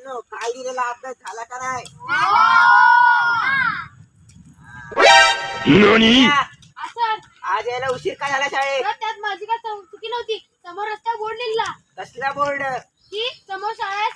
मित्रांनो, काय दिलेला अभ्यास झाला का नाही? आज यायला उशीर का झाला शाळेत? त्यात माझी काय चुकी नव्हती. समोर रस्ता बोर्ड लिहिला? कसला बोर्ड? की समोर शाळा आहे